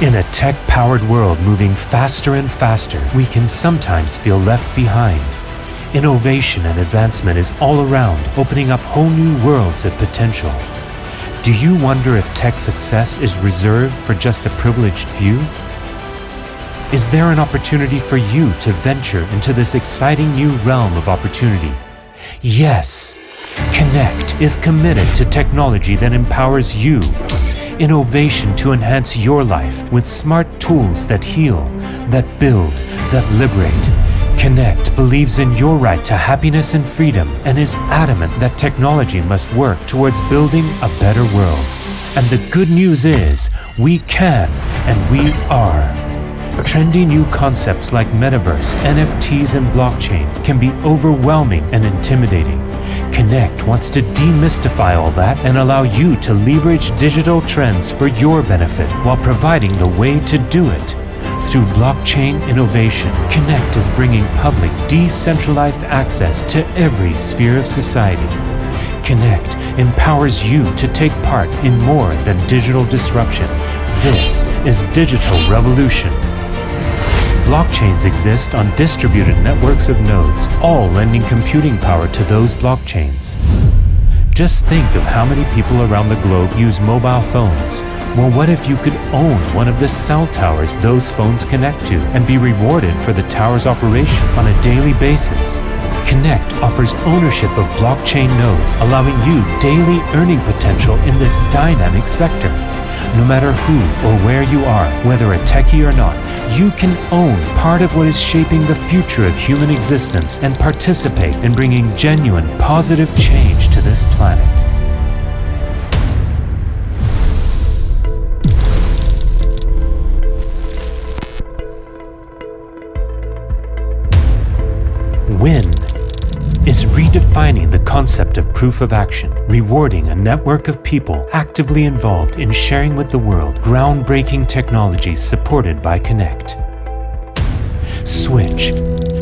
In a tech-powered world moving faster and faster, we can sometimes feel left behind. Innovation and advancement is all around, opening up whole new worlds of potential. Do you wonder if tech success is reserved for just a privileged few? Is there an opportunity for you to venture into this exciting new realm of opportunity? Yes! Connect is committed to technology that empowers you. Innovation to enhance your life with smart tools that heal, that build, that liberate. Connect believes in your right to happiness and freedom and is adamant that technology must work towards building a better world. And the good news is, we can and we are. Trendy new concepts like metaverse, NFTs and blockchain can be overwhelming and intimidating. Connect wants to demystify all that and allow you to leverage digital trends for your benefit while providing the way to do it. Through blockchain innovation, Connect is bringing public, decentralized access to every sphere of society. Connect empowers you to take part in more than digital disruption. This is Digital Revolution. Blockchains exist on distributed networks of nodes, all lending computing power to those blockchains. Just think of how many people around the globe use mobile phones. Well, what if you could own one of the cell towers those phones connect to and be rewarded for the tower's operation on a daily basis? Connect offers ownership of blockchain nodes, allowing you daily earning potential in this dynamic sector. No matter who or where you are, whether a techie or not, you can own part of what is shaping the future of human existence and participate in bringing genuine positive change to this planet. Win is redefining the concept of proof of action, rewarding a network of people actively involved in sharing with the world groundbreaking technologies supported by Connect. Switch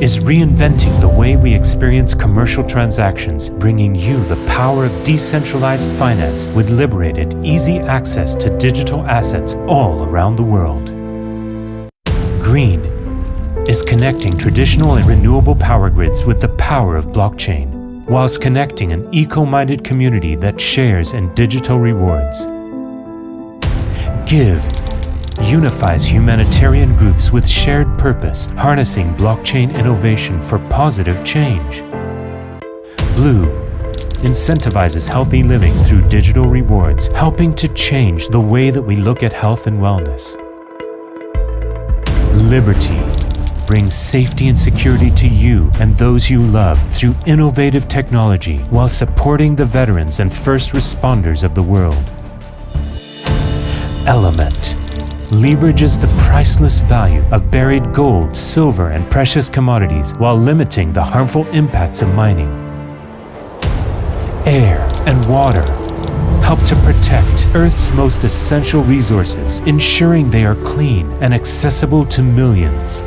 is reinventing the way we experience commercial transactions, bringing you the power of decentralized finance with liberated, easy access to digital assets all around the world. Green is connecting traditional and renewable power grids with the power of blockchain, whilst connecting an eco-minded community that shares in digital rewards. Give unifies humanitarian groups with shared purpose, harnessing blockchain innovation for positive change. Blue incentivizes healthy living through digital rewards, helping to change the way that we look at health and wellness. Liberty brings safety and security to you and those you love through innovative technology while supporting the veterans and first responders of the world. Element leverages the priceless value of buried gold, silver, and precious commodities while limiting the harmful impacts of mining. Air and water help to protect Earth's most essential resources, ensuring they are clean and accessible to millions.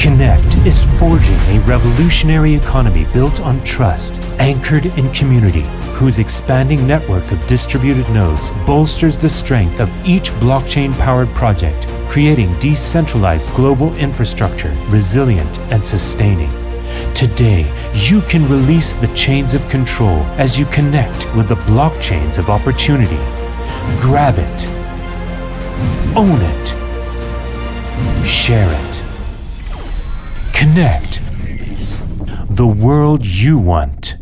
Connect is forging a revolutionary economy built on trust, anchored in community, whose expanding network of distributed nodes bolsters the strength of each blockchain-powered project, creating decentralized global infrastructure, resilient and sustaining. Today, you can release the chains of control as you connect with the blockchains of opportunity. Grab it. Own it. Share it. Connect. The world you want.